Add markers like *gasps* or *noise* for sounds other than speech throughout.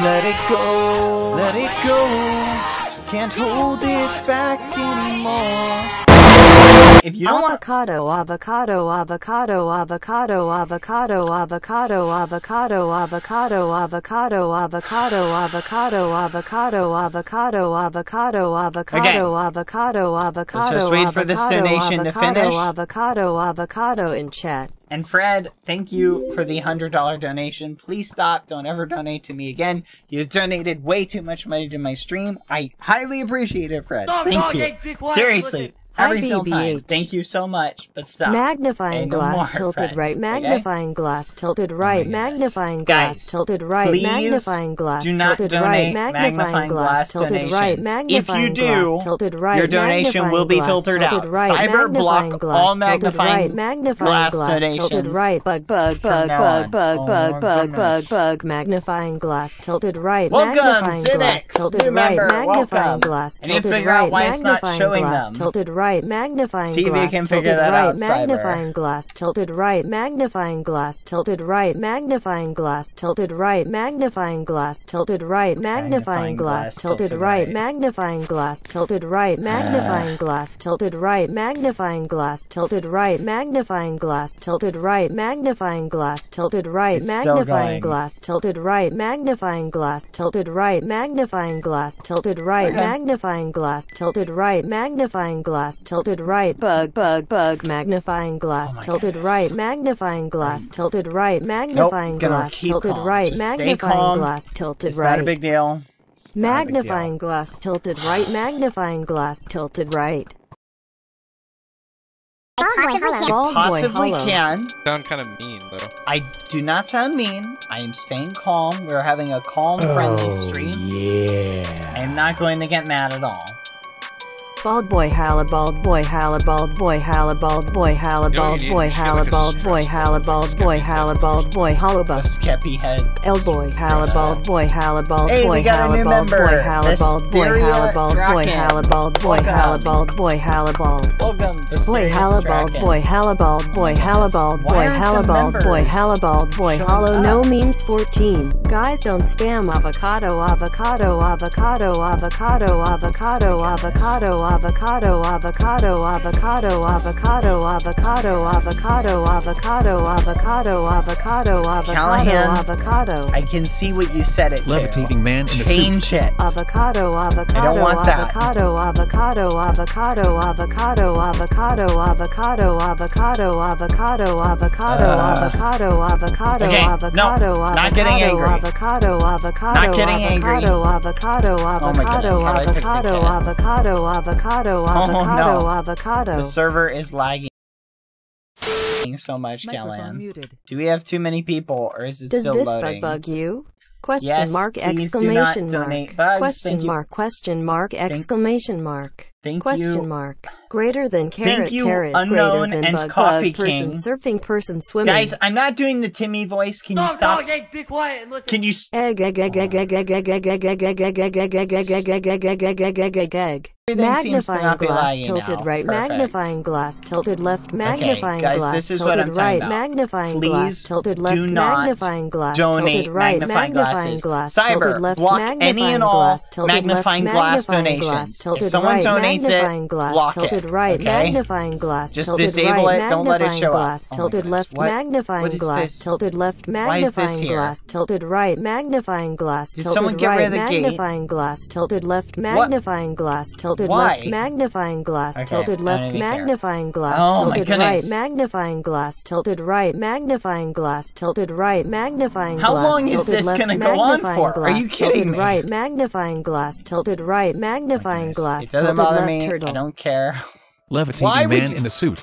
Let it go, let it go. Can't hold it back anymore. If you don't want avocado, avocado, avocado, avocado, avocado, avocado, avocado, avocado, avocado, avocado, avocado, avocado, avocado, avocado, avocado, avocado, avocado, Let's just wait for this donation to finish. Avocado, avocado in chat. And Fred, thank you for the hundred dollar donation. Please stop. Don't ever donate to me again. You've donated way too much money to my stream. I highly appreciate it, Fred. Dog, Thank you. Seriously. Every Hi, single time. Thank you so much. But stop. Magnifying Okay, no glass more, tilted Fred. right, Okay? magnifying glass tilted oh right, goodness. magnifying Guys, glass tilted right, magnifying glass do not tilted right, magnifying magnifying glass tilted right, donations. If you magnifying do, glass tilted right, your donation will be magnifying filtered out. tilted right, Cyber block magnifying glass all tilted magnifying right, magnifying glass glass tilted donations right, bug bug bug bug bug Oh bug bug bug goodness. bug magnifying glass tilted right, Welcome, magnifying tilted new right, member, magnifying welcome. I need to tilted figure out why it's not magnifying showing them. tilted right, magnifying See glass tilted right, out, Cyber. magnifying glass tilted right, magnifying glass tilted right, magnifying glass tilted right, magnifying glass tilted right, magnifying glass tilted right, magnifying glass tilted right, magnifying glass tilted right, magnifying glass tilted right, magnifying glass tilted right, magnifying glass tilted right, magnifying glass tilted right, magnifying glass tilted right, magnifying glass tilted right, magnifying glass tilted right, magnifying glass tilted right, bug bug bug, magnifying glass Oh tilted goodness. right, magnifying glass tilted right, magnifying gonna glass tilted calm. right, Just magnifying glass tilted It's right. not a big deal. It's not a big deal. Magnifying glass tilted right, magnifying glass tilted right. Bald boy Possibly hollow. can. Sound kind of mean though. I do not sound mean. I am staying calm. We're having a calm, friendly oh, stream. Yeah. I am not going to get mad at all. Bald boy halla bald boy halla bald boy halla bald boy halla You know bald what you need? boy You should get halla like a bald boy stress halla bald boy halla bald boy hollow A bus. skeppy head. L boy halla bald boy halla bald Hey, boy we got a halla new bald boy member, halla bald boy Mysteria halla bald boy Strachan. halla bald boy Welcome. halla bald boy halla bald. Welcome, Boy Mysterious hallabald, Strachan. boy hallabald, boy hallabald, Why boy aren't the hallabald, boy members hallabald, boy showing hollow no up? memes 14. Guys don't spam avocado, avocado, avocado, avocado, avocado, avocado, avocado, avocado, avocado, avocado, avocado, avocado, avocado, avocado, avocado, avocado, Callahan. avocado. Avocado. I can see what you said it to. Levitating man in a suit. Change it. Avocado, avocado, want that. avocado, avocado, avocado, avocado, avocado, avocado, avocado, avocado, avocado, Uh. avocado, avocado, Okay, no, avocado, not getting avocado, angry. avocado, avocado, Not getting angry. avocado, avocado, Oh my goodness, avocado, how did I pick the avocado, cat? Avocado, *laughs* oh, avocado, Oh, no. avocado. The server is lagging so much, Microphone Callahan. muted. Do we have too many people, or is it Does still this loading? bug bug you? Question Yes, mark please do not exclamation mark. bugs, Question thank you. mark question mark exclamation mark. Thank Question you. mark. Greater than carrot you, carrot unknown greater than and bug Coffee bug person surfing person swimming. Guys, I'm not doing the Timmy voice. Can you stop? dog, hey, be quiet and listen. Can you? s- Egg egg egg egg egg egg egg egg egg egg egg egg egg egg egg egg egg egg egg egg Magnifying glass tilted now. right, Perfect. magnifying glass tilted left, magnifying guys, glass this is what tilted I'm right, about. magnifying Please glass tilted left, do not magnifying glass donate tilted right, magnifying magnifying glass Cyber, left, block any and all glass tilted left, magnifying glass donations. If someone donates it, magnifying glass block tilted right, okay? magnifying glass Just tilted disable right, it, don't let it show up. glass Oh my tilted goodness, left, what- magnifying what glass this? tilted left, Why is this magnifying glass tilted right, magnifying glass Did tilted someone get right, rid of the gate? magnifying glass tilted left, magnifying glass tilted Why? left, magnifying glass Okay, tilted left, even magnifying glass Oh tilted right, magnifying glass tilted right, magnifying glass tilted right, magnifying How glass long is this gonna go on for? Are you kidding me? Right, magnifying glass tilted right, magnifying glass It doesn't tilted bother left me. turtle. I don't care. Levitating Why man you- in a suit.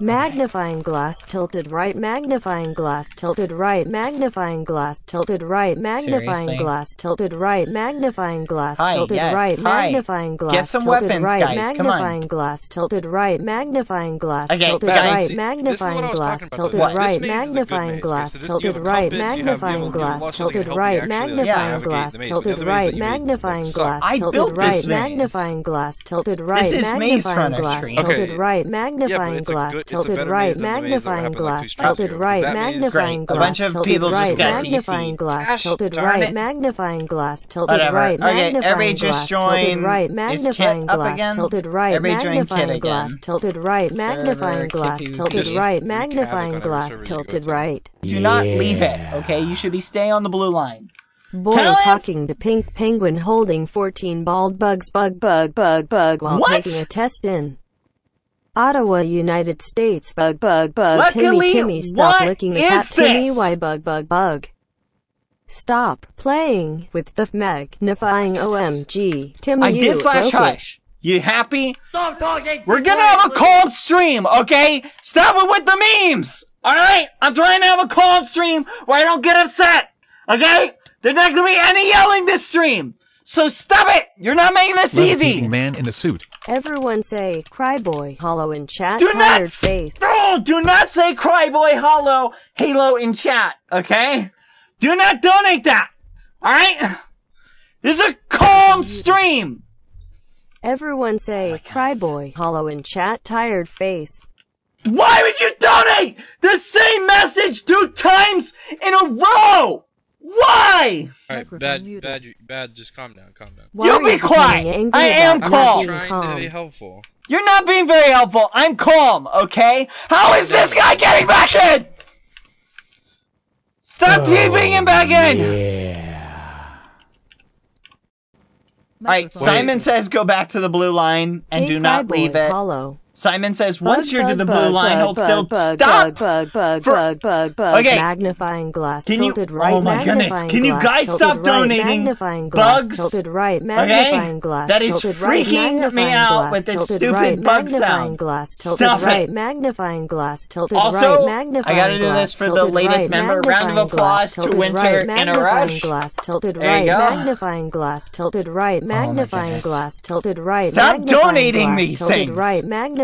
Magnifying glass tilted right, magnifying glass tilted right, magnifying glass tilted right, magnifying Seriously? glass tilted right, magnifying glass Hi, tilted yes. right, Hi. magnifying glass Get some tilted weapons, right, guys. magnifying Come on. glass tilted right, magnifying glass okay, tilted guys. right, magnifying glass tilted right. Magnifying glass tilted right, magnifying glass tilted right, magnifying glass tilted right, magnifying glass tilted right, magnifying glass tilted right, magnifying glass tilted right, magnifying glass tilted right, magnifying glass it's tilted right, magnifying glass, tilted right, magnifying glass. Tilted right, of people just got magnifying glass, tilted right, magnifying glass, tilted right, magnifying glass, tilted right, magnifying glass, tilted right, magnifying glass, tilted right, magnifying glass, tilted right, magnifying glass, tilted right. Do not leave it, okay? You should be staying on the blue line. Boy talking to Pink Penguin holding 14 bald bugs bug bug bug bug while taking a test in. Ottawa, United States. Bug bug bug. Luckily, Timmy Timmy stop what licking the is cat. Timmy this? why bug bug bug. Stop playing with the magnifying OMG. Timmy I you did slash broke it. hush. You happy? Stop talking. We're gonna have a calm stream, okay? Stop it with the memes. All right, I'm trying to have a calm stream where I don't get upset. Okay? There's not gonna be any yelling this stream. So stop it. You're not making this Levitating easy. man in a suit. Everyone say cry boy. Hollow in chat. Do tired not, face. oh, do not say Cryboy Hollow Halo in chat, okay? Do not donate that. All right? This is a calm stream. Everyone say oh cry goodness. boy. Hollow in chat. Tired face. Why would you donate the same message two times in a row? Why? Alright, bad, bad, bad. Just calm down, calm down. Why You are be becoming quiet. I am not calm. being Trying calm? to be helpful. You're not being very helpful. I'm calm, okay? How is this guy getting back in? Stop oh, TPing him back in! Yeah. Alright, Simon says go back to the blue line and Hey, do not Cryboy, leave it. Hollow. Simon says once Bug, you're to bug, the blue bug, line, hold still. Stop! Bug, bug, For- bug, bug, bug. Okay. Magnifying glass. Can you- tilted right. oh my goodness, can you guys stop right, donating magnifying glass, bugs? Tilted right. Okay? Glass. That is tilted right, freaking me out glass, with its stupid right, bug sound. Glass, tilted Stop it. Magnifying glass. Tilted Also, right. I gotta do this for the latest right, member. Round of applause to Winter right, in a rush. Glass, tilted There you go. Magnifying glass. Tilted right. Oh magnifying goodness. glass. Tilted right. Stop donating these things. Right. Magnifying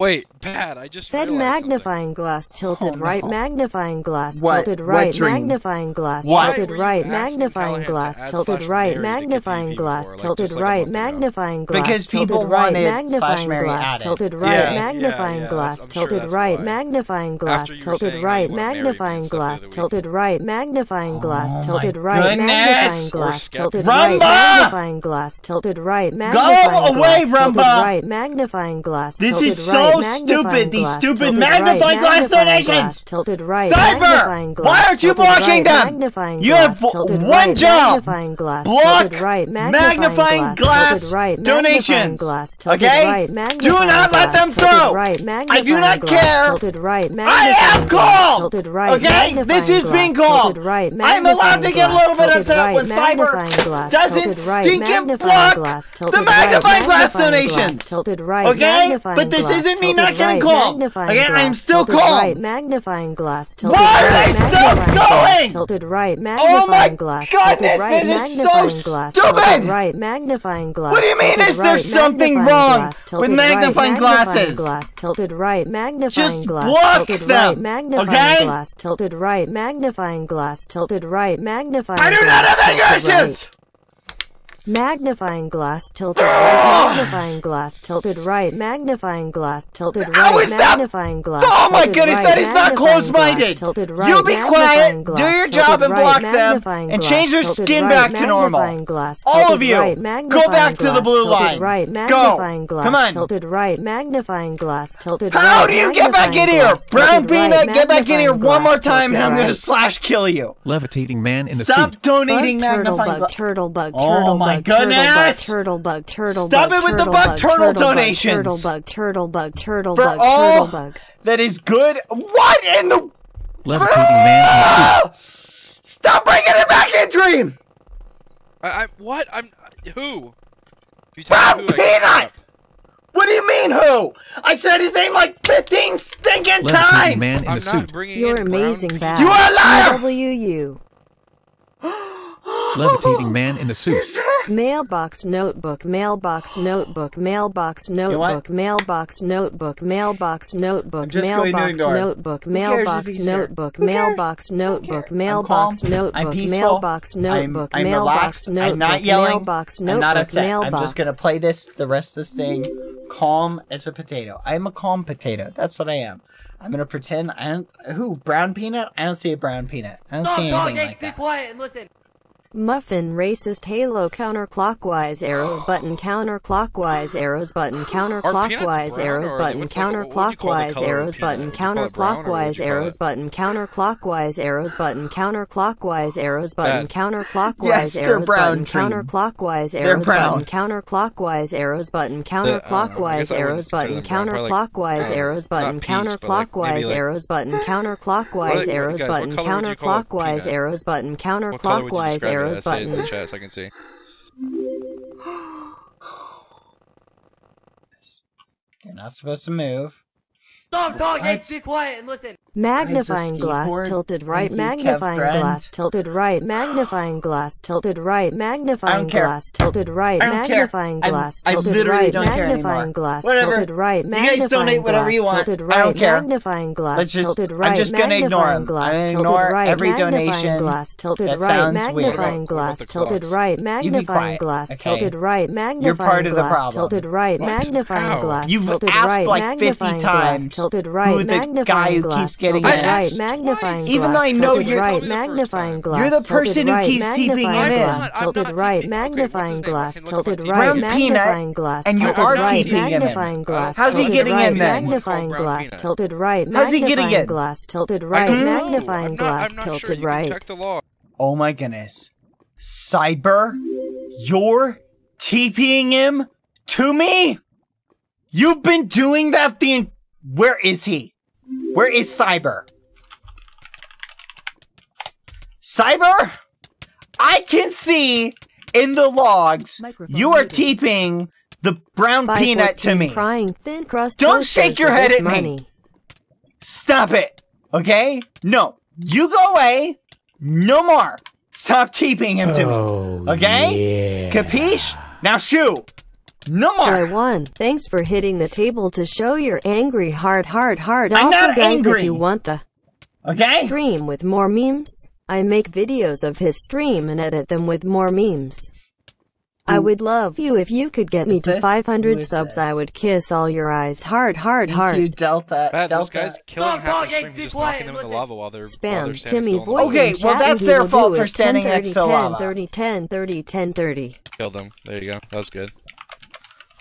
Wait, Pat, I just Said realized something. magnifying glass tilted Oh, right, no. magnifying glass What? tilted What right, dream? magnifying glass What? tilted Why were you right, asking magnifying Callahan to glass add tilted slash right, Mary to magnifying KPP glass before, like, tilted just like a right, month ago? magnifying glass Because people tilted right, wanted magnifying slash Mary glass tilted right, Yeah, yeah, magnifying yeah, glass I'm sure tilted right, magnifying glass After you were tilted saying how right, you wanna marry me and magnifying stuff the glass other week. tilted right, oh magnifying glass tilted right, magnifying glass tilted right, magnifying glass tilted right, magnifying glass tilted right, magnifying glass This tilted is right, so stupid. These stupid magnifying right, glass magnifying donations. Glass, right, Cyber, why aren't you blocking right, them? You have one job. Block magnifying glass donations. Okay? Do not let them through. I do not care. I am called. Okay? This is being called. I'm allowed to get a little bit upset when Cyber doesn't stinking block the magnifying glass donations. Okay? But this isn't isn't me not getting right, magnifying Okay? glass, I'm still calm. Right, magnifying glass, Why are right, they still going? Tilted right, Oh my glass, goodness, right, this is so stupid. right, magnifying glass. What do you mean, is there something wrong with magnifying glasses? Glass, tilted right, magnifying Just glass, block them, right, magnifying okay? glass, tilted right, magnifying glass, tilted right, magnifying I do not have right. issues! Magnifying glass tilted right, ah! magnifying glass tilted right, magnifying glass tilted right, How is that- magnifying glass. Oh my tilted goodness, right, that is not magnifying close-minded. glass, Tilted right, You be magnifying quiet, glass, do your tilted job and right, block them, magnifying and glass, change their tilted skin right, back to normal. magnifying Glass, All tilted of you, right, go magnifying back to the glass, blue tilted line. Right, Go. magnifying glass, Come on. Tilted right, magnifying glass, tilted How right, do you get back in magnifying here? glass, Brown tilted right, Peanut, get back in here magnifying one more glass, time and tilted I'm gonna right. slash kill you. Levitating man in a Stop suit. donating Bug, turtle magnifying bug, glass. turtle bug, Oh turtle my bug, turtle bug, goodness! turtle bug, turtle Stop bug, it with the turtle bug bug, turtle turtle bug, donations. Turtle bug, turtle bug, turtle For bug, all turtle bug. that is good. What in the? Levitating man in a suit. Ah! Stop bringing it back in, Dream. I, I what? I'm who? You Brown tell me who I can Peanut! stop. What do you mean who? I said his name like 15 stinking Levitating times! man in I'm a not suit. bringing You're in brown amazing, people. bad. You are a liar! WU. *gasps* *gasps* *gasps* Levitating man in a suit. Mailbox notebook, mailbox notebook, mailbox what? notebook, mailbox notebook, mailbox notebook, just going to mailbox ignore him. notebook, Who cares if mailbox he's here? notebook, Who cares? mailbox Who notebook, cares? I'm mailbox calm. I'm notebook, peaceful. mailbox I'm, notebook, I'm mailbox relaxed. notebook, I'm not yelling. mailbox I'm notebook, not upset. mailbox. I'm just gonna play this the rest of this thing calm as a potato. I am a calm potato. That's what I am. I'm gonna pretend I don't. Who? Brown peanut? I don't see a brown peanut. I don't see anything like be that. quiet and listen. Muffin racist halo counterclockwise arrows button counterclockwise arrows button counterclockwise arrows button what's like- what would you call the counterclockwise color of a arrows button Would you call it brown, or what would counterclockwise arrows button counterclockwise arrows button counterclockwise arrows button counterclockwise arrows button counterclockwise arrows button counterclockwise arrows button I don't know, I guess counterclockwise arrows button them brown, probably like, counterclockwise uh, arrows button peach, but like counterclockwise arrows button counterclockwise arrows button color would you call a counterclockwise arrows button What color would you counterclockwise describe it arrows as? Say it in the chat so I can see. You're not supposed to move. Stop talking. What? Be quiet and listen. Magnifying glass skateboard. tilted right, Thank you, Kev magnifying Grant. glass tilted right, magnifying glass tilted right, magnifying care. glass tilted right, I don't care. magnifying I- glass I tilted literally right, don't care magnifying glass tilted right, You guys magnifying donate whatever glass you want. tilted I right, don't care. magnifying glass Let's just- tilted I'm right, just gonna ignore magnifying glass I'm gonna tilted right, every magnifying donation. glass tilted right, sounds weird. magnifying What about glass tilted right, magnifying glass tilted right, magnifying part of the glass tilted right, What? magnifying How? glass You've tilted asked right, like 50 magnifying glass tilted right, who the magnifying guy who glass keeps getting tilted in. right, I asked magnifying glass Even though I know tilted you're- right, Told you the first magnifying time. glass You're the tilted person who right, keeps seeping magnifying him in. glass I'm tilted not right, seeping. Okay, what's his magnifying name? I glass can look tilted up my right, Brown peanut, magnifying glass and you tilted are right, seeping him in. magnifying uh, glass How's he tilted getting right, in then? magnifying Brown glass peanut. tilted right, How's he getting magnifying in? glass tilted I right, don't magnifying I'm not, glass I'm not sure. tilted You right. can check the. Oh my goodness. Cyber, you're TPing him to me? You've been doing that the. En- Where is he? Where is Cyber? Cyber? I can see in the logs Microphone you are muted. TPing the brown peanut to me. Crying thin crust Don't shake your head this at me. Stop it. Okay? No. You go away. No more. Stop TPing him to me. Oh, okay? Capiche? Now shoo. No Joy more. one, thanks for hitting the table to show your angry heart, heart, heart. I'm also, not guys, angry. if you want the Okay? stream with more memes, I make videos of his stream and edit them with more memes. I would love you if you could get me to this? 500 subs. this? I would kiss all your eyes. Heart, heart, heart. You Delta. Bad, this Delta. guy's killing Stop half the stream. just quiet, knocking them in the lava while they're, while they're Spam Timmy still. voice. Okay, in well, that's their fault for standing 10, next to 30, lava. 30, 10, 30, 10, 30. Killed him. There you go. That was good.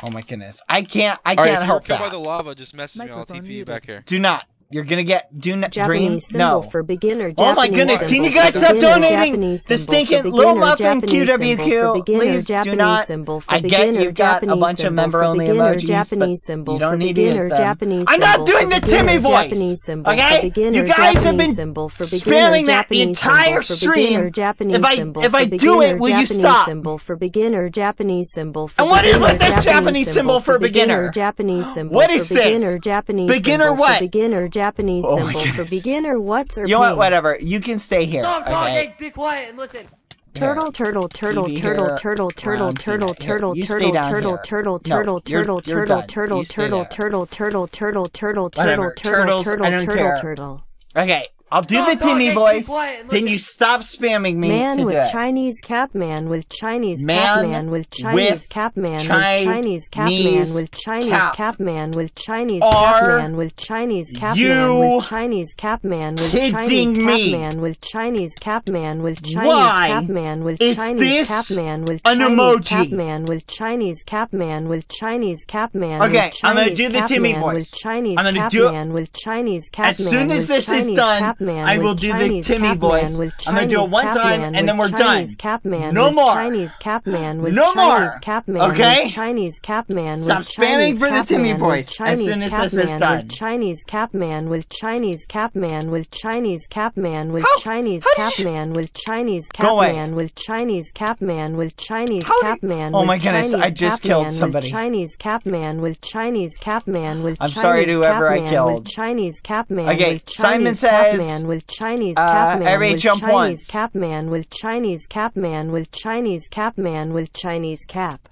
Oh my goodness. I can't I All right, can't if you were help killed by the lava, just message me. I'll TP you back here. Do not. You're gonna get do not dream. Japanese symbol No. for beginner. Oh my goodness, can you guys stop donating the stinking Little Muffin QWQ? Please do not. symbol for I get you've got a bunch of member-only emojis, Japanese but symbol you don't need to use them. Japanese I'm not doing the Timmy voice. Okay? You guys have been symbol for beginner, spamming that the entire stream. If I- if I do it, will you stop? symbol for beginner, Japanese symbol And what is with this Japanese symbol for beginner? Japanese symbol What is this? beginner, Japanese what? beginner, Japanese Oh symbol for beginner, what's or You know what? Whatever. You can stay here. Stop talking. Be quiet and listen. Turtle, turtle, turtle, TV turtle, here, turtle, turtle, round turtle, peanut. Here, turtle, you stay turtle, down turtle, here. turtle, No, turtle, you're- turtle, you're turtle, done. turtle, You stay turtle, there. turtle, turtle, turtle, turtle, Whatever. turtle, turtle, Turtles, I turtle, don't turtle, care. turtle. Okay. I'll do Stop the Timmy voice. quiet Then you stop spamming me Man to with do it. Chinese cap man with Chinese Man cap man with Chinese Capman with Chinese cap man with Chinese Chinese cap man with Chinese cap. cap man with Chinese Are cap man with Chinese cap you man with Chinese cap man with kidding Chinese me? cap man with Chinese cap man with Chinese Why cap man with is Chinese this cap man with an Chinese emoji? cap man with Chinese cap man with Chinese cap man Okay, with I'm gonna Chinese do the cap Timmy man voice. with Chinese I'm gonna cap do it- man with Chinese cap As man soon as with this is Chinese done, Capman I will do the Timmy voice. with I'm gonna do it one time, and then we're Chinese done. Capman No more. Chinese Capman with No more. Chinese Capman Okay? with Chinese Capman Stop spamming Chinese for the Timmy voice as soon as this is done. Chinese Capman with Chinese Capman with Chinese Capman with How- Chinese how does she- Capman with Chinese Go away. Capman with Chinese Capman with Chinese Capman Oh my goodness, I just killed somebody. Chinese Capman with Chinese Capman with I'm sorry to whoever I killed. Chinese Capman Okay, Simon says, man with Chinese cap man with Chinese cap man with Chinese cap man with Chinese cap man with Chinese cap.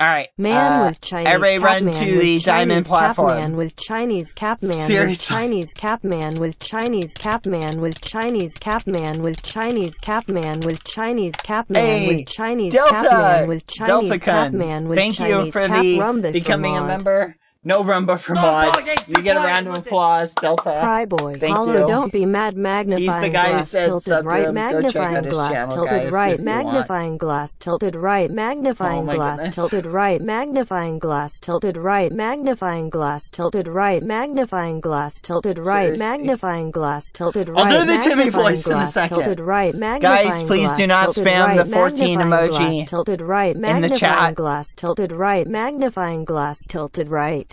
All right, man uh, with Chinese everybody cap run man to the Chinese diamond platform. Man with Chinese cap man Seriously. with Chinese cap man with Chinese cap man with Chinese cap man with Chinese cap man with Chinese cap man hey, with Chinese Delta. cap man with Chinese Delta cap man with Thank Chinese you for the becoming a member. No rumba for mod. You get a round of applause, Delta. Cry boy, Thank Hollow, you. don't be mad. Magnifying guy who glass said tilted sub to right. him. Go check Magnifying out his glass channel, tilted guys, right. if you want. Magnifying glass tilted right. Magnifying Oh glass goodness. tilted right. Magnifying glass tilted right. Magnifying glass tilted right. Magnifying glass tilted right. Magnifying glass tilted right. I'll do the Timmy Magnifying voice in a glass second. Tilted right. Magnifying please glass do not tilted spam right. the 14 Magnifying emoji glass tilted right. the Magnifying chat. glass tilted right. Magnifying glass tilted right.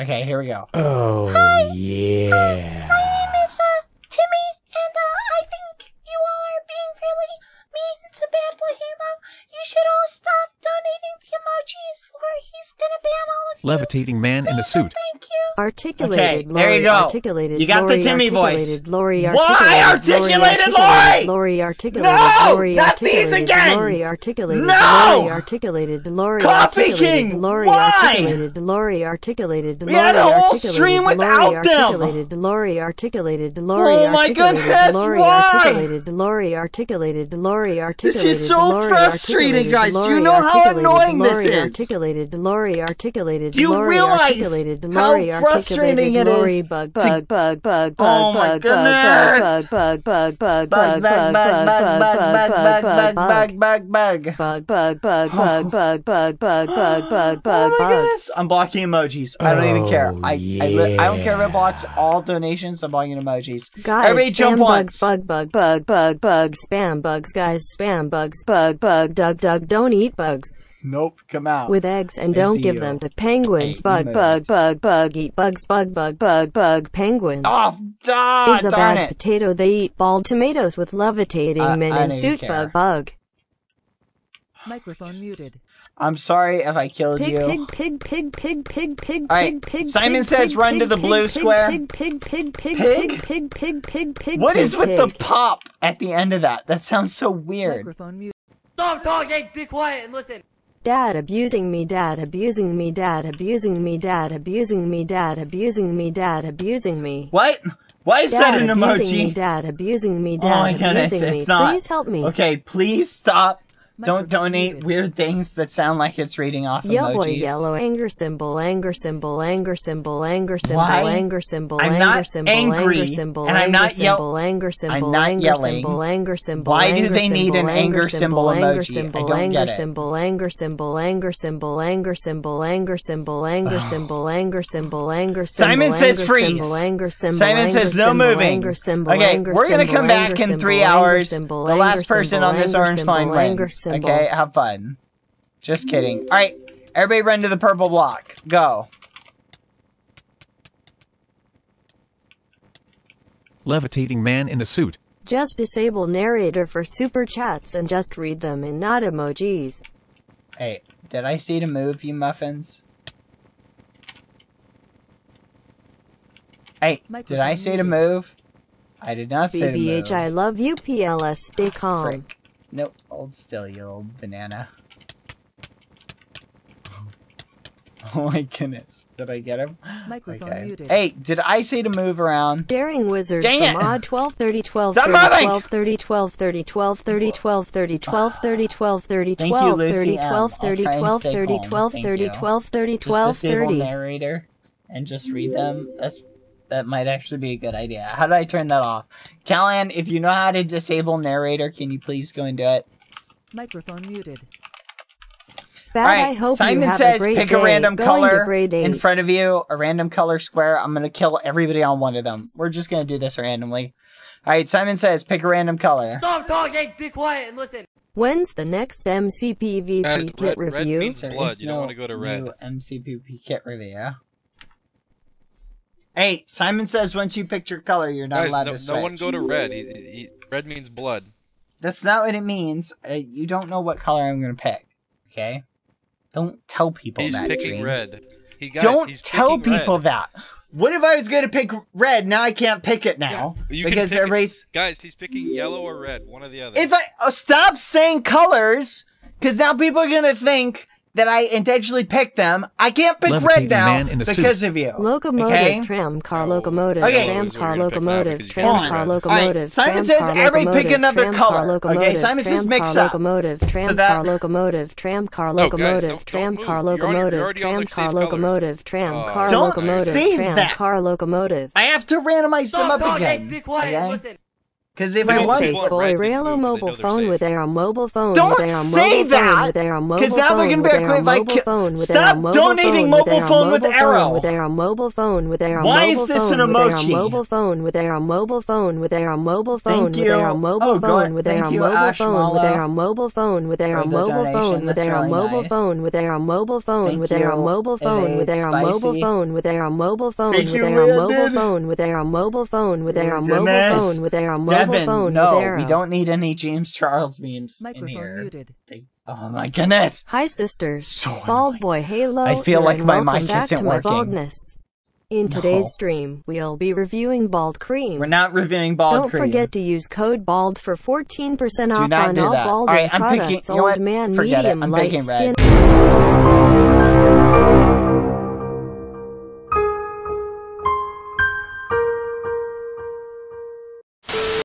Okay, here we go. Oh, yeah. My name is uh, Timmy, and uh, I think you all are being really mean to Bad Boy Halo. You should all stop donating the emojis, or he's gonna ban all of you. Levitating man in a suit. Thank you. Articulated, Okay, there Lori, you go. articulated, You got the Lori, Timmy voice. articulated, Lori, Why articulated, Lori? Lori, articulated, No, Lori, not these articulated, again. Lori, articulated, No. Lori, articulated, Lori, Coffee articulated, King, Lori, why? articulated, Lori, articulated, We had a Lori, whole articulated, stream without them. articulated, Lori, articulated, Lori, Oh my articulated, goodness, Lori, why? articulated, Lori, articulated, Lori, articulated, This is so frustrating, articulated, guys. Do you know how articulated, annoying this is? Articulated, Lori, articulated, Do you Lori, realize articulated, how Lori, frustrating it is bug, to- bug, bug, bug, Oh bug, my bug, goodness. bug, bug, bug, bug, Bug, bug, bug, bug, bug, bug, bug, bug, bug, bug, bug, bug. bug, bug, bug, bug, bug, bug, bug, bug, bug, Oh bug, my bug. goodness! I'm blocking emojis. I don't even care. Oh, I, I, li- I don't care if it yeah. blocks all donations. I'm blocking emojis. Guys, Everybody jump spam once. Bug, bug, bug, bug, bug, spam bugs, guys, spam bugs, bug, bug, Doug, Doug, don't eat bugs. Nope, come out. with eggs and don't give them to penguins. Bug, bug, bug, bug, eat bugs, bug, bug, bug, bug, penguins. oh, duh, is a darn bad it. potato. They eat bald tomatoes with levitating I- men in don't even suit care. bug bug. Microphone muted. I'm sorry if I killed Pig, you. pig, pig, pig, pig, pig, pig, All right, pig, pig. Simon pig, says pig, run to the pig, blue pig, square. Pig, pig, pig, pig, Pig? pig, pig, pig, pig, pig. What is pig, with the pop at the end of that? That sounds so weird. Microphone muted. Stop talking. Be quiet and listen. Dad abusing me, dad abusing me, dad abusing me, dad abusing me, dad abusing me, dad abusing me. What? Why is Dad that an abusing me, dad abusing me, Oh dad my goodness, abusing me. it's not. Please help me. Okay, please stop. Don't donate muted. weird things that sound like it's reading off Yellow, emojis. yellow, anger symbol, anger symbol, anger symbol, anger symbol, Why? anger symbol, I'm anger not symbol, angry, anger symbol, and I'm anger not yell- symbol, anger symbol, not anger yelling. symbol, anger symbol. Why do they need symbol, an anger symbol anger emoji? I don't anger get it. symbol, anger symbol, anger symbol, anger symbol, anger symbol, anger symbol, anger symbol, anger symbol. Simon says freeze. symbol, Anger symbol. Simon says no moving. Okay, we're gonna come back in three hours. The last person on this orange symbol, line wins. Symbol. Okay, have fun. Just kidding. All right, everybody run to the purple block. Go. Levitating man in a suit. Just disable narrator for super chats and just read them and not emojis. Hey, did I say to move, you muffins? Hey, did I say to move? I did not say to move. BBH, I love you. PLS, stay calm. Frick. Nope, hold still, you little banana. *laughs* Oh my goodness. Did I get him? *gasps* Microphone Okay. muted. Hey, did I say to move around? Daring Wizard Dang from it. odd 12 30 12 Stop 30 moving. 12 30 12 30 12 30 12 30 12 30 12 30 Thank you, 12 Lucy 30 M. 12 I'll 30 try and 12 stay 30 calm. 12 Thank 30 you. 12 30 Just 12 disable 30 narrator and just read them. That's that might actually be a good idea. How do I turn that off? Callan, if you know how to disable narrator, can you please go and do it? Microphone muted. Bad, All right, I hope Simon you says a pick day. a random Going color in front of you, a random color square. I'm gonna kill everybody on one of them. We're just gonna do this randomly. All right, Simon says pick a random color. Stop talking, be quiet and listen. When's the next MCPVP kit red- red review? means- blood. is You don't no wanna go to red. new MCPP kit review. Hey, Simon says once you pick your color, you're not Guys, allowed no, to switch. no one go to red. He, he, red means blood. That's not what it means. Uh, you don't know what color I'm gonna pick. Okay? Don't tell people He's that. picking Dream. red. He guys, don't tell people red. that. What if I was gonna pick red? Now I can't pick it now Yeah, you can because pick it. everybody's. Guys, he's picking yellow or red, one or the other. If I uh, stop saying colors, because now people are gonna think that I intentionally picked them. I can't pick red now man in a suit. because of you. Locomotive, Okay? tram, car No. locomotive, Okay. tram, Is what car you're gonna pick now locomotive, because you tram, can't car pick red. locomotive, Alright, Simon tram, says car everybody pick locomotive, another tram, color. car Okay, locomotive, Simon says tram, mix car up. locomotive, tram, that- car locomotive, tram, car No, guys, locomotive, don't- tram, don't car move. You're already- you're locomotive, already on tram, the car safe colors. locomotive, tram, oh. car Don't locomotive, say tram, that. car locomotive. I have to randomize them Stop up talking, again. be quiet and listen. Because if They I don't want, say Face want boy, red, they Raylo move, they mobile know they're phone safe. with their mobile phone Don't with their say mobile phone that, with their 'cause mobile now they're phone gonna with be their like, if I mobile ki- phone with Stop their mobile donating phone mobile with their phone with mobile Arrow. phone with their mobile phone with their Why mobile is this phone an with their emoji? mobile phone with their mobile phone with their mobile phone Thank with you. their mobile Oh, go- phone with their thank you, mobile Ash phone with Mallow, their mobile phone with their for the mobile donation. phone with That's their really mobile nice. phone with their mobile phone Thank with their you, mobile phone with Evade their mobile Spicy. phone with their mobile phone Thank with you, their Leah mobile did. phone with their mobile phone with their Oh, mobile goodness. phone with their mobile Devin, phone no, with their we don't need any James Charles memes in Microphone here. muted. They- oh my goodness. Hi sisters. So Bald annoying. boy Halo. I feel like my welcome mic back isn't to my working. baldness. In today's No. stream, we'll be reviewing Bald Cream. We're not reviewing bald cream. Don't forget to use code BALD for 14% Do off not on do all that. Bald Alright, I'm products. picking- you know Old what? man, Forget it. medium, I'm light picking skin. red.